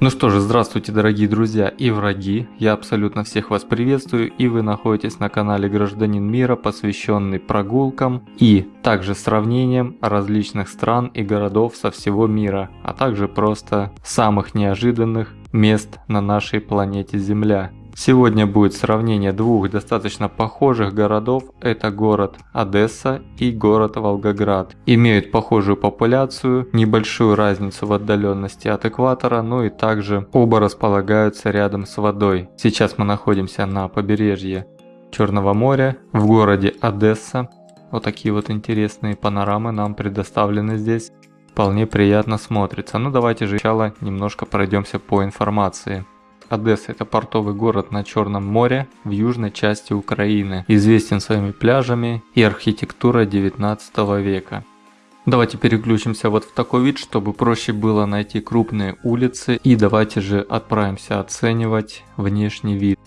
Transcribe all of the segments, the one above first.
Ну что же, здравствуйте дорогие друзья и враги, я абсолютно всех вас приветствую и вы находитесь на канале Гражданин Мира, посвященный прогулкам и также сравнением различных стран и городов со всего мира, а также просто самых неожиданных мест на нашей планете Земля. Сегодня будет сравнение двух достаточно похожих городов, это город Одесса и город Волгоград. Имеют похожую популяцию, небольшую разницу в отдаленности от экватора, но и также оба располагаются рядом с водой. Сейчас мы находимся на побережье Черного моря, в городе Одесса. Вот такие вот интересные панорамы нам предоставлены здесь. Вполне приятно смотрится. Ну давайте же сначала немножко пройдемся по информации. Одесса – это портовый город на Черном море в южной части Украины, известен своими пляжами и архитектурой 19 века. Давайте переключимся вот в такой вид, чтобы проще было найти крупные улицы и давайте же отправимся оценивать внешний вид.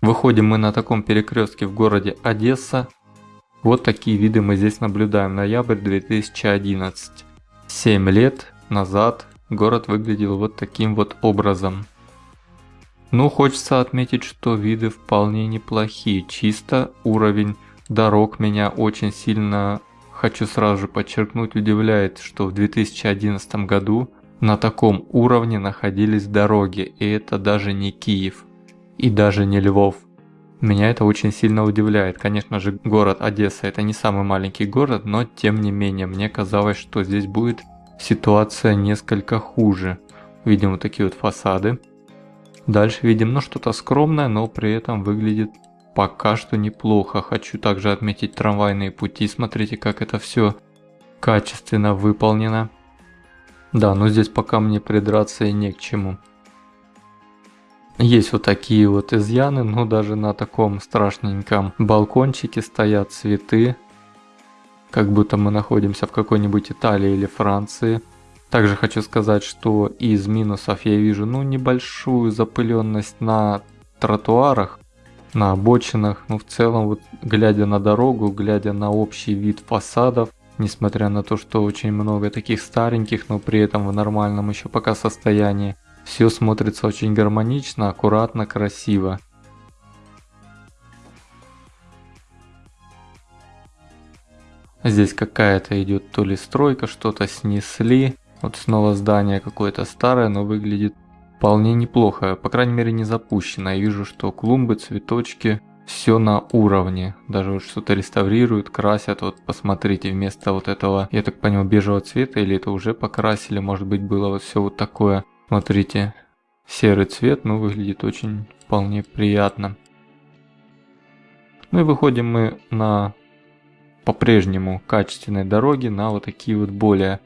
Выходим мы на таком перекрестке в городе Одесса. Вот такие виды мы здесь наблюдаем. Ноябрь 2011. 7 лет назад город выглядел вот таким вот образом. Ну, хочется отметить, что виды вполне неплохие. Чисто уровень дорог меня очень сильно, хочу сразу же подчеркнуть, удивляет, что в 2011 году на таком уровне находились дороги, и это даже не Киев, и даже не Львов. Меня это очень сильно удивляет. Конечно же, город Одесса это не самый маленький город, но тем не менее, мне казалось, что здесь будет ситуация несколько хуже. Видим вот такие вот фасады. Дальше видим, ну что-то скромное, но при этом выглядит пока что неплохо. Хочу также отметить трамвайные пути. Смотрите, как это все качественно выполнено. Да, но здесь пока мне придраться и не к чему. Есть вот такие вот изъяны, но даже на таком страшненьком балкончике стоят цветы. Как будто мы находимся в какой-нибудь Италии или Франции. Также хочу сказать, что из минусов я вижу ну небольшую запыленность на тротуарах, на обочинах. Ну в целом вот глядя на дорогу, глядя на общий вид фасадов, несмотря на то, что очень много таких стареньких, но при этом в нормальном еще пока состоянии, все смотрится очень гармонично, аккуратно, красиво. Здесь какая-то идет то ли стройка, что-то снесли. Вот снова здание какое-то старое, но выглядит вполне неплохо. По крайней мере не запущено. Я вижу, что клумбы, цветочки, все на уровне. Даже вот что-то реставрируют, красят. Вот посмотрите, вместо вот этого, я так понял, бежевого цвета, или это уже покрасили, может быть было вот все вот такое Смотрите, серый цвет, но выглядит очень вполне приятно. Ну и выходим мы на по-прежнему качественной дороге на вот такие вот более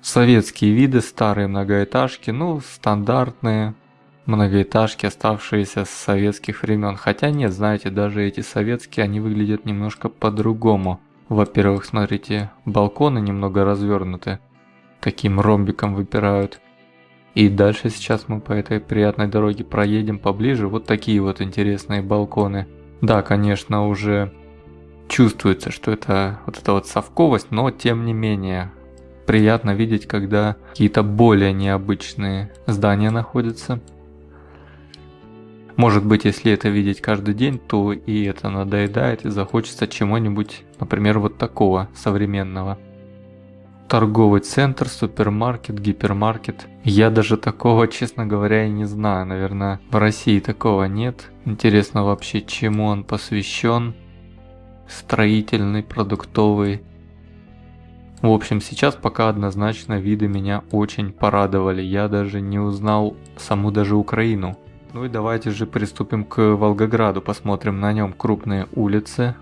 советские виды, старые многоэтажки, ну стандартные многоэтажки, оставшиеся с советских времен. Хотя нет, знаете, даже эти советские, они выглядят немножко по-другому. Во-первых, смотрите, балконы немного развернуты, таким ромбиком выпирают. И дальше сейчас мы по этой приятной дороге проедем поближе. Вот такие вот интересные балконы. Да, конечно, уже чувствуется, что это вот эта вот совковость, но тем не менее приятно видеть, когда какие-то более необычные здания находятся. Может быть, если это видеть каждый день, то и это надоедает и захочется чего-нибудь, например, вот такого современного торговый центр, супермаркет, гипермаркет. Я даже такого, честно говоря, и не знаю. Наверное, в России такого нет. Интересно вообще, чему он посвящен. Строительный, продуктовый. В общем, сейчас пока однозначно виды меня очень порадовали. Я даже не узнал саму даже Украину. Ну и давайте же приступим к Волгограду, посмотрим на нем крупные улицы,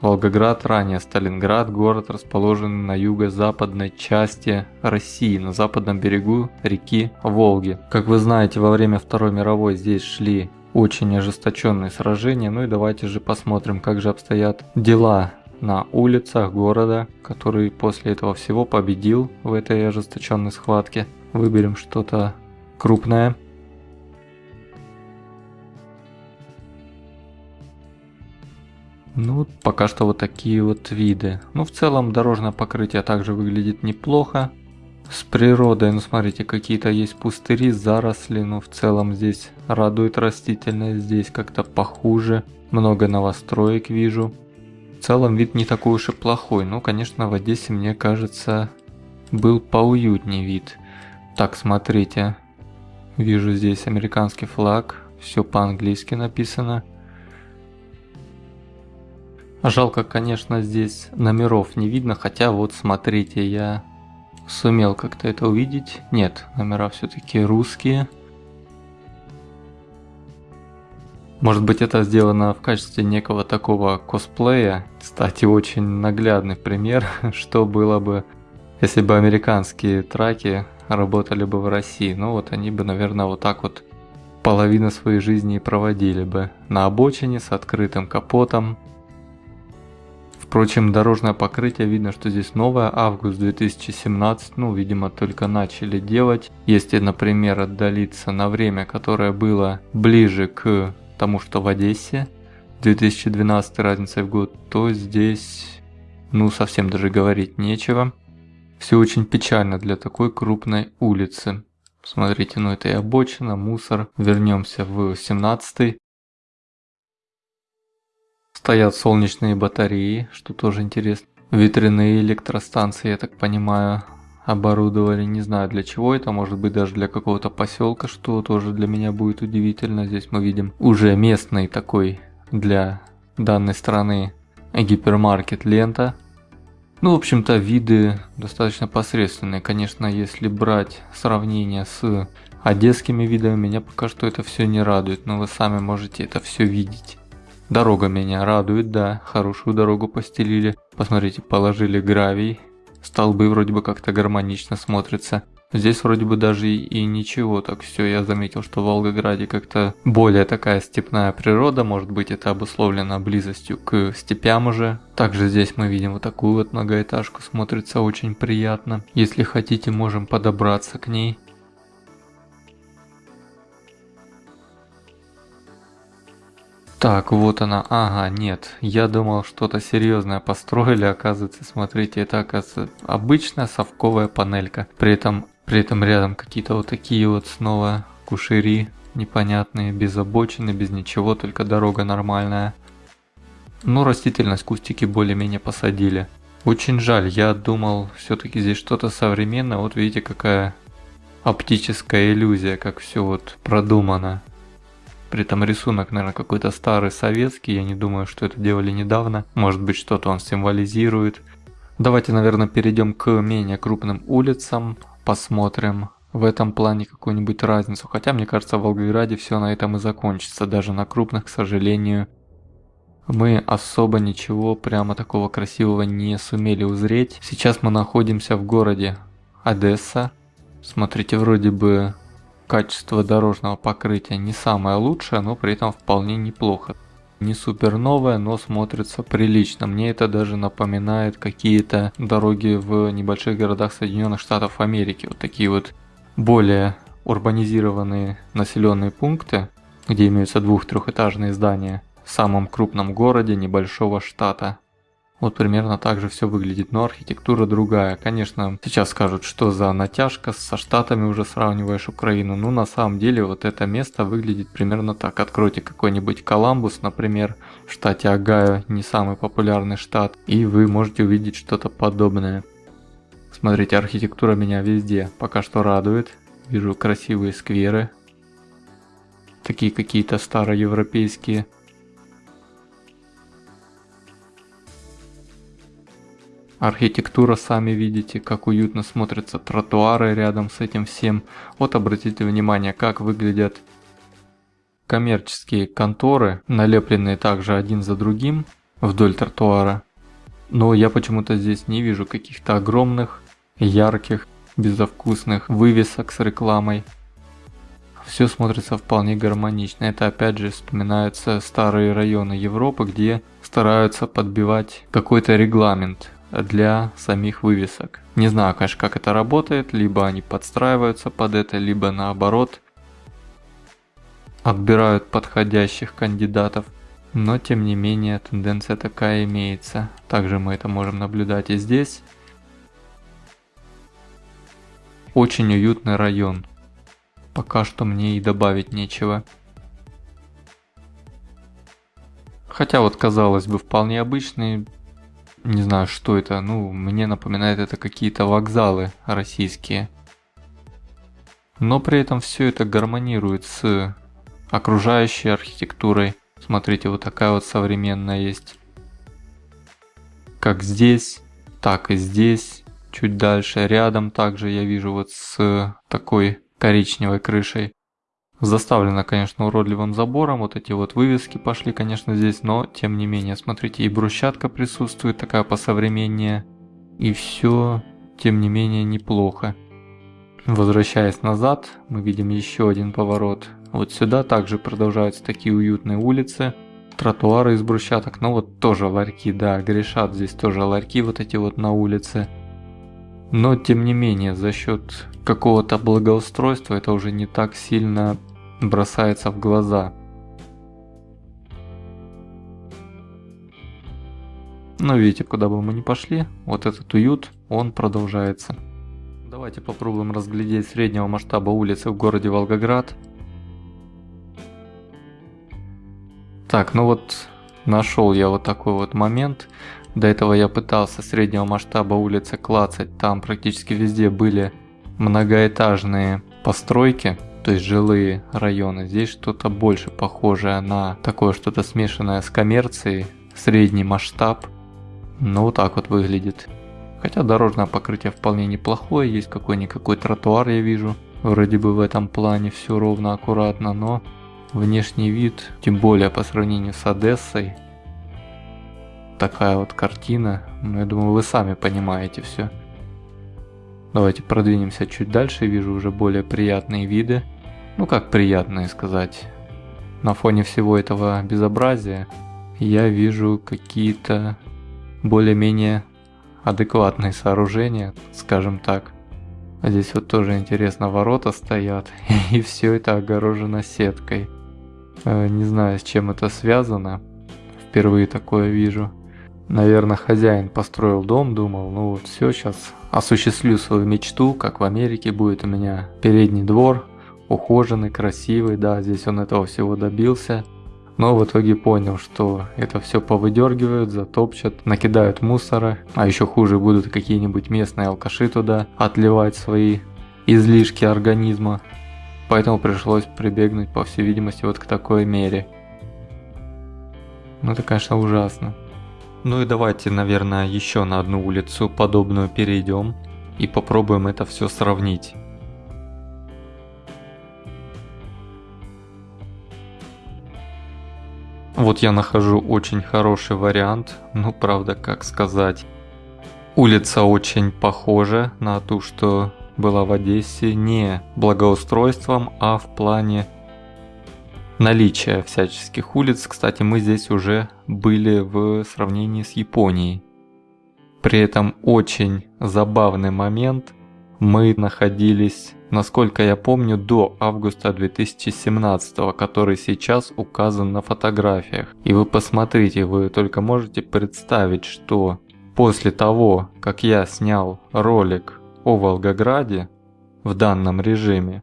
Волгоград, ранее Сталинград, город расположен на юго-западной части России, на западном берегу реки Волги. Как вы знаете, во время Второй мировой здесь шли очень ожесточенные сражения, ну и давайте же посмотрим, как же обстоят дела на улицах города, который после этого всего победил в этой ожесточенной схватке. Выберем что-то крупное. Ну, пока что вот такие вот виды. Ну, в целом дорожное покрытие также выглядит неплохо. С природой, ну смотрите, какие-то есть пустыри, заросли, но в целом здесь радует растительность, здесь как-то похуже. Много новостроек вижу. В целом вид не такой уж и плохой, но, конечно, в Одессе, мне кажется, был поуютнее вид. Так, смотрите, вижу здесь американский флаг, все по-английски написано. Жалко, конечно, здесь номеров не видно, хотя вот смотрите, я сумел как-то это увидеть. Нет, номера все-таки русские. Может быть это сделано в качестве некого такого косплея. Кстати, очень наглядный пример, что было бы, если бы американские траки работали бы в России. Ну вот они бы, наверное, вот так вот половину своей жизни и проводили бы. На обочине с открытым капотом, Впрочем, дорожное покрытие, видно, что здесь новое, август 2017, ну, видимо, только начали делать. Если, например, отдалиться на время, которое было ближе к тому, что в Одессе, 2012 разница в год, то здесь, ну, совсем даже говорить нечего. Все очень печально для такой крупной улицы. Смотрите, ну это и обочина, мусор. Вернемся в 17 Стоят солнечные батареи, что тоже интересно. Ветряные электростанции, я так понимаю, оборудовали. Не знаю для чего это, может быть даже для какого-то поселка, что тоже для меня будет удивительно. Здесь мы видим уже местный такой для данной страны гипермаркет лента. Ну, в общем-то, виды достаточно посредственные. Конечно, если брать сравнение с одесскими видами, меня пока что это все не радует, но вы сами можете это все видеть. Дорога меня радует, да, хорошую дорогу постелили. Посмотрите, положили гравий. Столбы вроде бы как-то гармонично смотрятся. Здесь вроде бы даже и, и ничего, так все, я заметил, что в Волгограде как-то более такая степная природа, может быть это обусловлено близостью к степям уже. Также здесь мы видим вот такую вот многоэтажку, смотрится очень приятно. Если хотите, можем подобраться к ней. Так, вот она. Ага, нет. Я думал, что-то серьезное построили, оказывается, смотрите, это оказывается обычная совковая панелька. При этом, при этом рядом какие-то вот такие вот снова кушери непонятные, без обочины, без ничего, только дорога нормальная. Ну, растительность, кустики более-менее посадили. Очень жаль, я думал, все-таки здесь что-то современное. Вот видите, какая оптическая иллюзия, как все вот продумано. При этом рисунок, наверное, какой-то старый советский, я не думаю, что это делали недавно. Может быть, что-то он символизирует. Давайте, наверное, перейдем к менее крупным улицам, посмотрим в этом плане какую-нибудь разницу. Хотя, мне кажется, в Волгограде все на этом и закончится. Даже на крупных, к сожалению, мы особо ничего прямо такого красивого не сумели узреть. Сейчас мы находимся в городе Одесса. Смотрите, вроде бы Качество дорожного покрытия не самое лучшее, но при этом вполне неплохо. Не супер новое, но смотрится прилично. Мне это даже напоминает какие-то дороги в небольших городах Соединенных Штатов Америки. Вот такие вот более урбанизированные населенные пункты, где имеются двух-трехэтажные здания в самом крупном городе небольшого штата. Вот примерно так же все выглядит, но архитектура другая. Конечно, сейчас скажут, что за натяжка, со штатами уже сравниваешь Украину. Ну, на самом деле, вот это место выглядит примерно так. Откройте какой-нибудь Коламбус, например, в штате Огайо, не самый популярный штат, и вы можете увидеть что-то подобное. Смотрите, архитектура меня везде пока что радует. Вижу красивые скверы, такие какие-то староевропейские. Архитектура, сами видите, как уютно смотрятся тротуары рядом с этим всем. Вот обратите внимание, как выглядят коммерческие конторы, налепленные также один за другим вдоль тротуара. Но я почему-то здесь не вижу каких-то огромных, ярких, безвкусных вывесок с рекламой. Все смотрится вполне гармонично. Это опять же вспоминаются старые районы Европы, где стараются подбивать какой-то регламент для самих вывесок. Не знаю, конечно, как это работает, либо они подстраиваются под это, либо наоборот отбирают подходящих кандидатов. Но тем не менее тенденция такая имеется. Также мы это можем наблюдать и здесь. Очень уютный район. Пока что мне и добавить нечего. Хотя вот казалось бы вполне обычный, не знаю что это, ну мне напоминает это какие-то вокзалы российские. Но при этом все это гармонирует с окружающей архитектурой. Смотрите, вот такая вот современная есть. Как здесь, так и здесь. Чуть дальше, рядом также я вижу вот с такой коричневой крышей. Заставлено, конечно, уродливым забором, вот эти вот вывески пошли, конечно, здесь, но тем не менее, смотрите, и брусчатка присутствует, такая посовременнее, и все, тем не менее, неплохо. Возвращаясь назад, мы видим еще один поворот. Вот сюда также продолжаются такие уютные улицы, тротуары из брусчаток, но вот тоже ларьки, да, грешат здесь тоже ларьки вот эти вот на улице. Но тем не менее, за счет какого-то благоустройства это уже не так сильно бросается в глаза. Но видите, куда бы мы ни пошли, вот этот уют, он продолжается. Давайте попробуем разглядеть среднего масштаба улицы в городе Волгоград. Так, ну вот нашел я вот такой вот момент. До этого я пытался среднего масштаба улицы клацать, там практически везде были многоэтажные постройки, то есть жилые районы. Здесь что-то больше похожее на такое что-то смешанное с коммерцией, средний масштаб. Ну вот так вот выглядит. Хотя дорожное покрытие вполне неплохое, есть какой-никакой тротуар я вижу. Вроде бы в этом плане все ровно, аккуратно, но внешний вид, тем более по сравнению с Одессой, такая вот картина. Ну, я думаю, вы сами понимаете все. Давайте продвинемся чуть дальше, вижу уже более приятные виды. Ну как приятные сказать. На фоне всего этого безобразия я вижу какие-то более-менее адекватные сооружения, скажем так. А здесь вот тоже интересно, ворота стоят, и все это огорожено сеткой. Э, не знаю, с чем это связано, впервые такое вижу. Наверное, хозяин построил дом, думал, ну вот все, сейчас осуществлю свою мечту, как в Америке будет у меня передний двор, ухоженный, красивый, да, здесь он этого всего добился. Но в итоге понял, что это все повыдергивают, затопчат, накидают мусора, а еще хуже будут какие-нибудь местные алкаши туда отливать свои излишки организма. Поэтому пришлось прибегнуть, по всей видимости, вот к такой мере. Ну это, конечно, ужасно. Ну и давайте, наверное, еще на одну улицу подобную перейдем и попробуем это все сравнить. Вот я нахожу очень хороший вариант, ну правда, как сказать. Улица очень похожа на ту, что была в Одессе, не благоустройством, а в плане наличия всяческих улиц. Кстати, мы здесь уже были в сравнении с Японией. При этом очень забавный момент. Мы находились, насколько я помню, до августа 2017, который сейчас указан на фотографиях. И вы посмотрите, вы только можете представить, что после того, как я снял ролик о Волгограде в данном режиме,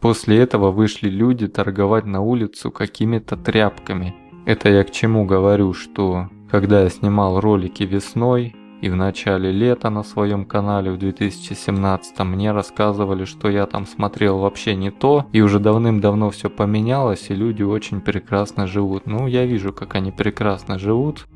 После этого вышли люди торговать на улицу какими-то тряпками. Это я к чему говорю, что когда я снимал ролики весной и в начале лета на своем канале в 2017 мне рассказывали, что я там смотрел вообще не то, и уже давным-давно все поменялось, и люди очень прекрасно живут. Ну, я вижу, как они прекрасно живут.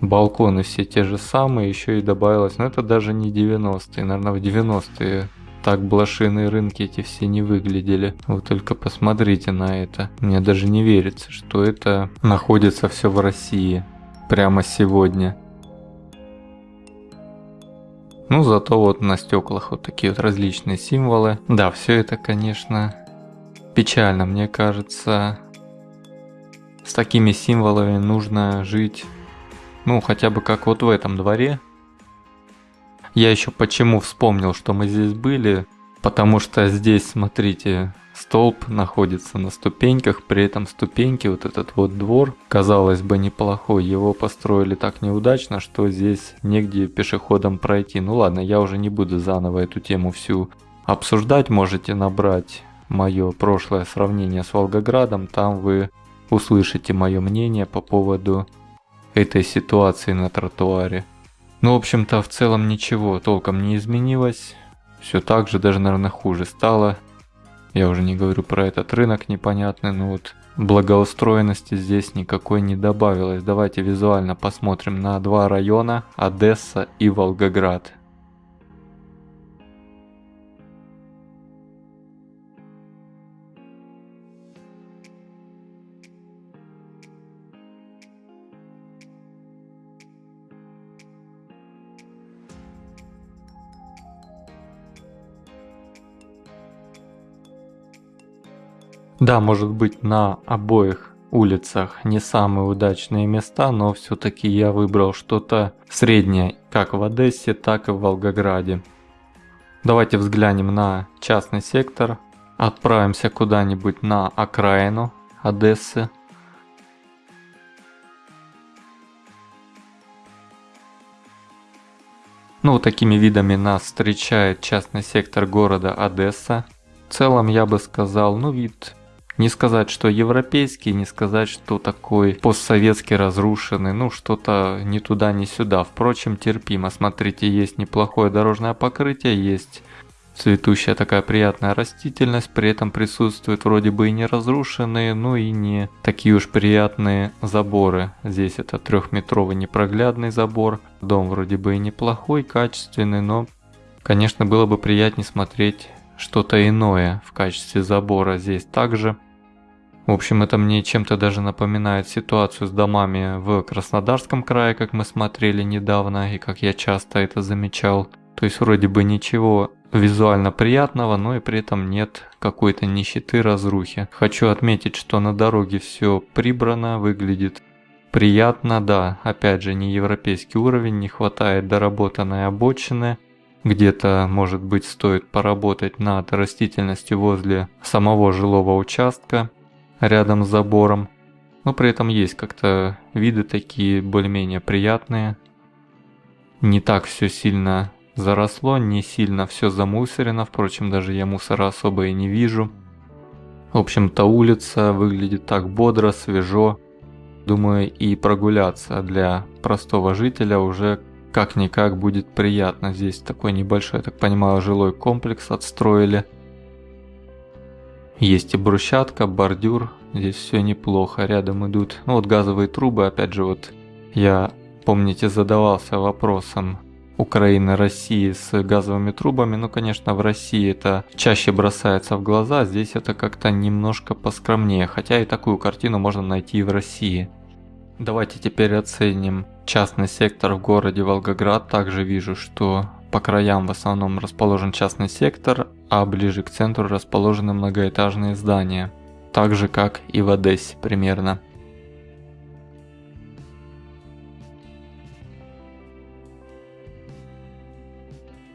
Балконы все те же самые, еще и добавилось, но это даже не 90-е, наверное, в 90-е так блошиные рынки эти все не выглядели. Вы только посмотрите на это. Мне даже не верится, что это находится все в России. Прямо сегодня. Ну, зато вот на стеклах вот такие вот различные символы. Да, все это, конечно, печально, мне кажется. С такими символами нужно жить, ну, хотя бы как вот в этом дворе. Я еще почему вспомнил, что мы здесь были, потому что здесь, смотрите, столб находится на ступеньках, при этом ступеньки, вот этот вот двор, казалось бы неплохой, его построили так неудачно, что здесь негде пешеходом пройти. Ну ладно, я уже не буду заново эту тему всю обсуждать, можете набрать мое прошлое сравнение с Волгоградом, там вы услышите мое мнение по поводу этой ситуации на тротуаре. Ну, в общем-то, в целом ничего толком не изменилось. Все так же, даже, наверное, хуже стало. Я уже не говорю про этот рынок непонятный, но вот благоустроенности здесь никакой не добавилось. Давайте визуально посмотрим на два района, Одесса и Волгоград. Да, может быть на обоих улицах не самые удачные места, но все-таки я выбрал что-то среднее, как в Одессе, так и в Волгограде. Давайте взглянем на частный сектор, отправимся куда-нибудь на окраину Одессы. Ну, такими видами нас встречает частный сектор города Одесса. В целом я бы сказал, ну вид не сказать, что европейский, не сказать, что такой постсоветский разрушенный, ну что-то ни туда, ни сюда. Впрочем, терпимо. Смотрите, есть неплохое дорожное покрытие, есть цветущая такая приятная растительность, при этом присутствуют вроде бы и не разрушенные, но и не такие уж приятные заборы. Здесь это трехметровый непроглядный забор, дом вроде бы и неплохой, качественный, но, конечно, было бы приятнее смотреть что-то иное в качестве забора здесь также. В общем, это мне чем-то даже напоминает ситуацию с домами в Краснодарском крае, как мы смотрели недавно, и как я часто это замечал. То есть вроде бы ничего визуально приятного, но и при этом нет какой-то нищеты, разрухи. Хочу отметить, что на дороге все прибрано, выглядит приятно, да, опять же не европейский уровень, не хватает доработанной обочины. Где-то, может быть, стоит поработать над растительностью возле самого жилого участка рядом с забором. Но при этом есть как-то виды такие более-менее приятные. Не так все сильно заросло, не сильно все замусорено, впрочем, даже я мусора особо и не вижу. В общем-то улица выглядит так бодро, свежо. Думаю, и прогуляться для простого жителя уже как-никак будет приятно. Здесь такой небольшой, так понимаю, жилой комплекс отстроили. Есть и брусчатка, бордюр, здесь все неплохо, рядом идут, ну вот газовые трубы, опять же вот я, помните, задавался вопросом Украины, России с газовыми трубами, ну конечно в России это чаще бросается в глаза, здесь это как-то немножко поскромнее, хотя и такую картину можно найти и в России. Давайте теперь оценим частный сектор в городе Волгоград, также вижу, что по краям в основном расположен частный сектор, а ближе к центру расположены многоэтажные здания, так же как и в Одессе примерно.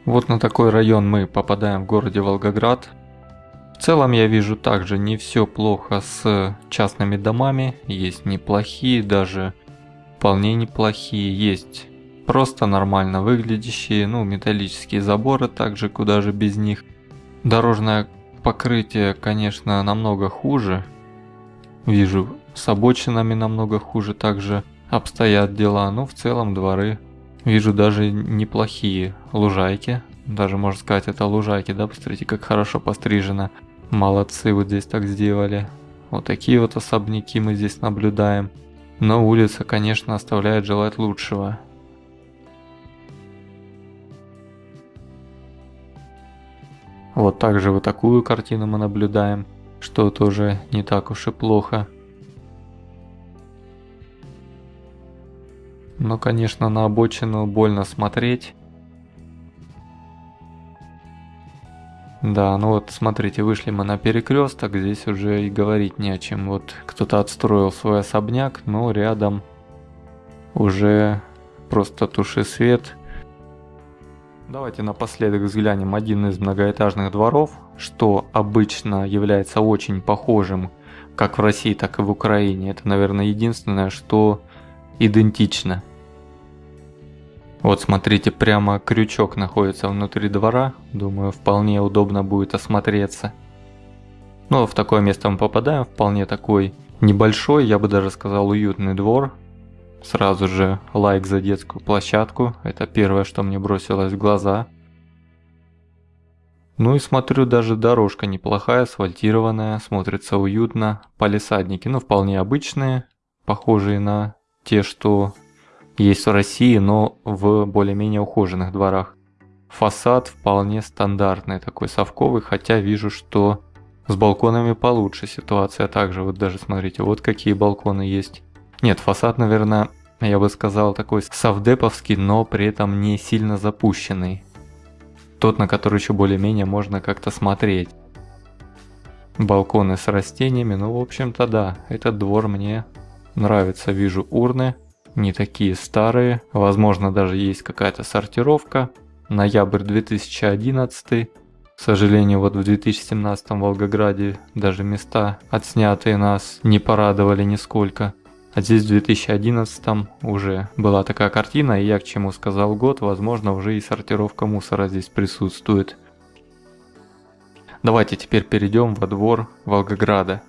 Вот на такой район мы попадаем в городе Волгоград. В целом я вижу также не все плохо с частными домами, есть неплохие, даже вполне неплохие, есть просто нормально выглядящие, ну металлические заборы также, куда же без них. Дорожное покрытие, конечно, намного хуже. Вижу, с обочинами намного хуже также обстоят дела, но в целом дворы вижу даже неплохие лужайки. Даже можно сказать, это лужайки, да, посмотрите, как хорошо пострижено. Молодцы, вот здесь так сделали. Вот такие вот особняки мы здесь наблюдаем. Но улица, конечно, оставляет желать лучшего. Вот также вот такую картину мы наблюдаем, что тоже не так уж и плохо. Но, конечно, на обочину больно смотреть. Да, ну вот смотрите, вышли мы на перекресток, здесь уже и говорить не о чем. Вот кто-то отстроил свой особняк, но рядом уже просто туши свет Давайте напоследок взглянем один из многоэтажных дворов, что обычно является очень похожим как в России, так и в Украине. Это, наверное, единственное, что идентично. Вот смотрите, прямо крючок находится внутри двора. Думаю, вполне удобно будет осмотреться. Ну, в такое место мы попадаем, вполне такой небольшой, я бы даже сказал, уютный двор. Сразу же лайк за детскую площадку, это первое, что мне бросилось в глаза. Ну и смотрю, даже дорожка неплохая, асфальтированная, смотрится уютно. Полисадники, ну вполне обычные, похожие на те, что есть в России, но в более-менее ухоженных дворах. Фасад вполне стандартный, такой совковый, хотя вижу, что с балконами получше ситуация. Также вот даже смотрите, вот какие балконы есть. Нет, фасад, наверное, я бы сказал такой совдеповский, но при этом не сильно запущенный. Тот, на который еще более-менее можно как-то смотреть. Балконы с растениями, ну в общем-то да, этот двор мне нравится. Вижу урны, не такие старые, возможно даже есть какая-то сортировка. Ноябрь 2011 к сожалению, вот в 2017 в Волгограде даже места, отснятые нас, не порадовали нисколько. А здесь в 2011 уже была такая картина, и я к чему сказал год, возможно уже и сортировка мусора здесь присутствует. Давайте теперь перейдем во двор Волгограда.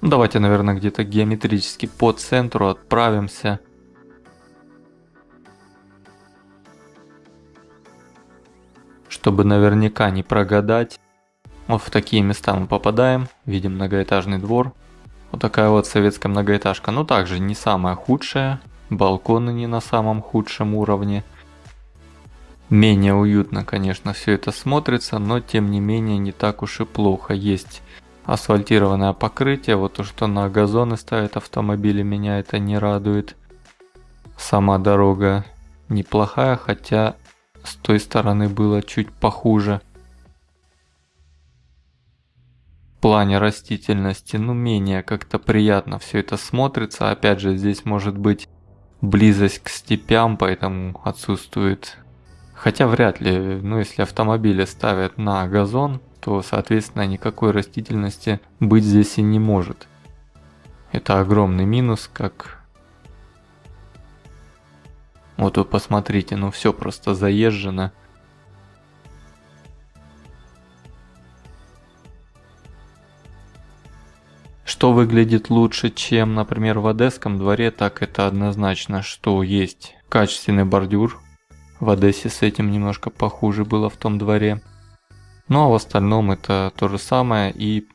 Ну, давайте, наверное, где-то геометрически по центру отправимся. Чтобы наверняка не прогадать. Вот в такие места мы попадаем, видим многоэтажный двор. Вот такая вот советская многоэтажка. Ну также не самая худшая, балконы не на самом худшем уровне. Менее уютно, конечно, все это смотрится, но тем не менее не так уж и плохо. Есть асфальтированное покрытие, вот то, что на газоны ставят автомобили, меня это не радует. Сама дорога неплохая, хотя с той стороны было чуть похуже. Плане растительности, ну менее как-то приятно все это смотрится. Опять же, здесь может быть близость к степям, поэтому отсутствует. Хотя вряд ли, ну если автомобили ставят на газон, то соответственно никакой растительности быть здесь и не может. Это огромный минус, как вот вы посмотрите, ну все просто заезжено. Что выглядит лучше, чем, например, в Одесском дворе, так это однозначно, что есть качественный бордюр. В Одессе с этим немножко похуже было в том дворе. Ну а в остальном это то же самое и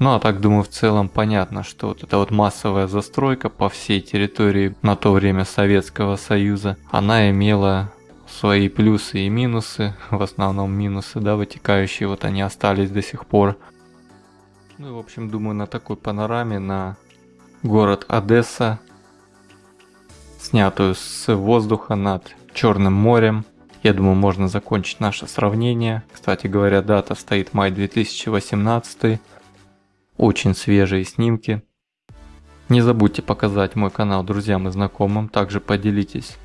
ну а так думаю в целом понятно, что вот эта вот массовая застройка по всей территории на то время Советского Союза, она имела свои плюсы и минусы, в основном минусы, да, вытекающие, вот они остались до сих пор. Ну и в общем думаю на такой панораме на город Одесса, снятую с воздуха над Черным морем, я думаю можно закончить наше сравнение. Кстати говоря, дата стоит май 2018 очень свежие снимки. Не забудьте показать мой канал друзьям и знакомым, также поделитесь.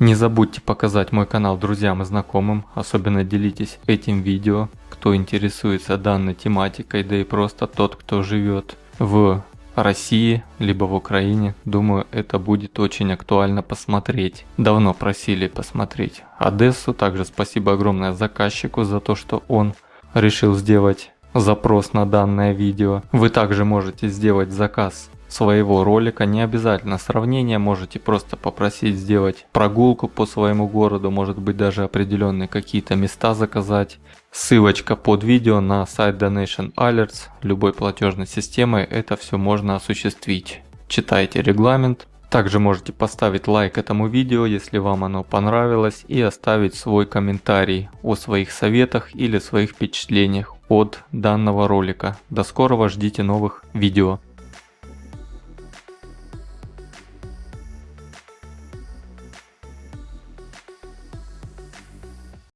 Не забудьте показать мой канал друзьям и знакомым, особенно делитесь этим видео, кто интересуется данной тематикой, да и просто тот, кто живет в России, либо в Украине. Думаю, это будет очень актуально посмотреть. Давно просили посмотреть Одессу. Также спасибо огромное заказчику за то, что он решил сделать запрос на данное видео. Вы также можете сделать заказ своего ролика, не обязательно сравнение, можете просто попросить сделать прогулку по своему городу, может быть даже определенные какие-то места заказать. Ссылочка под видео на сайт Donation Alerts любой платежной системы, это все можно осуществить. Читайте регламент. Также можете поставить лайк этому видео, если вам оно понравилось, и оставить свой комментарий о своих советах или своих впечатлениях от данного ролика. До скорого, ждите новых видео.